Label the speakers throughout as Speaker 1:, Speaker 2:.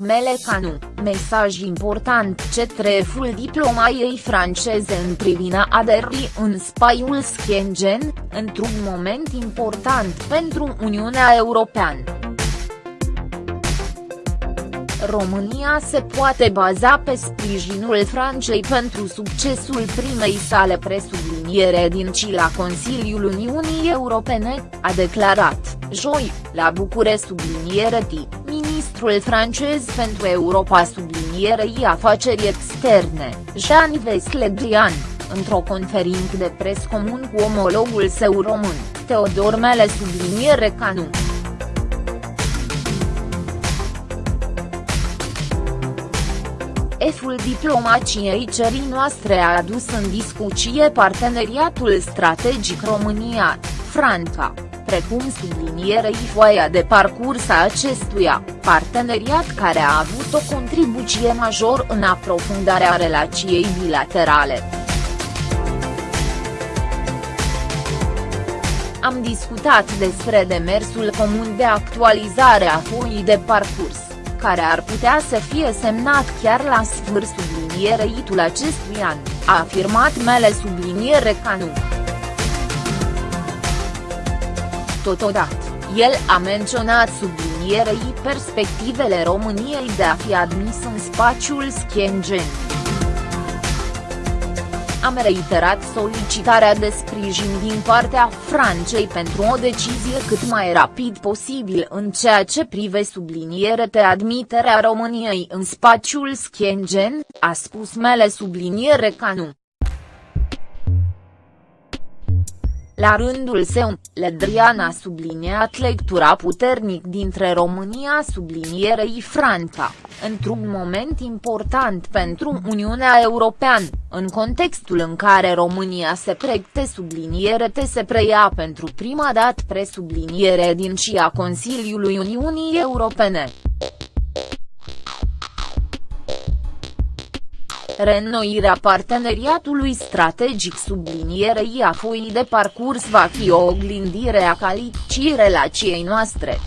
Speaker 1: Melecanu, mesaj important cetreful diplomației franceze în privința aderii în spaiul Schengen, într-un moment important pentru Uniunea Europeană. România se poate baza pe sprijinul Franței pentru succesul primei sale presubliniere din Cila Consiliul Uniunii Europene, a declarat, joi, la București subliniere T, ministrul francez pentru Europa sublinierei afaceri externe, Jean-Yves Le Drian, într-o conferință de pres comun cu omologul său român, Teodor Mele subliniere Canu. Eful diplomaciei cerii noastre a adus în discuție parteneriatul strategic România-Franța, precum sublinierei foaia de parcurs a acestuia, parteneriat care a avut o contribuție major în aprofundarea relației bilaterale. Am discutat despre demersul comun de actualizare a foii de parcurs care ar putea să fie semnat chiar la sfârșit sublinierei acestui an, a afirmat Mele subliniere Canu. Totodată, el a menționat sublinierei perspectivele României de a fi admis în spațiul Schengen am reiterat solicitarea de sprijin din partea Franței pentru o decizie cât mai rapid posibil în ceea ce prive subliniere de admiterea României în spațiul Schengen, a spus mele subliniere Canu. La rândul său, Ledrian a subliniat lectura puternic dintre România sublinierei Franța, într-un moment important pentru Uniunea Europeană, în contextul în care România se pregte subliniere te se preia pentru prima dată presubliniere din CIA Consiliului Uniunii Europene. Reînnoirea parteneriatului strategic sublinierei a foii de parcurs va fi o oglindire a calității relației noastre.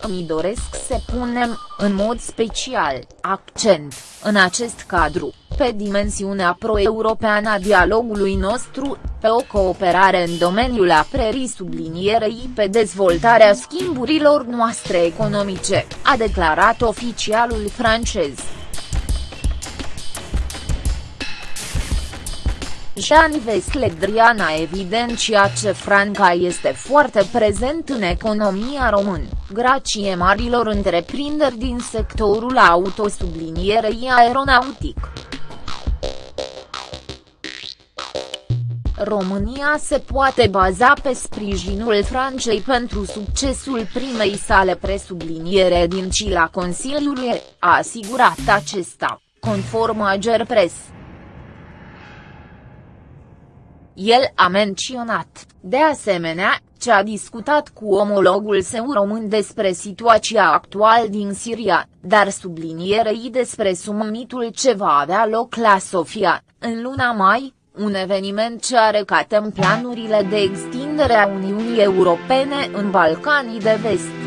Speaker 1: Îmi doresc să punem, în mod special, accent, în acest cadru, pe dimensiunea pro-europeană a dialogului nostru, pe o cooperare în domeniul aprerii sublinierei pe dezvoltarea schimburilor noastre economice, a declarat oficialul francez. Jean-Yves Le Drian a evidențiat că Franca este foarte prezent în economia română, grație marilor întreprinderi din sectorul autosublinierei aeronautic. România se poate baza pe sprijinul Franței pentru succesul primei sale presubliniere din Cila Consiliului, a asigurat acesta, conform Agerpres. El a menționat, de asemenea, ce a discutat cu omologul său român despre situația actuală din Siria, dar sublinierei despre summitul ce va avea loc la Sofia, în luna mai, un eveniment ce are ca tem planurile de extindere a Uniunii Europene în Balcanii de Vest.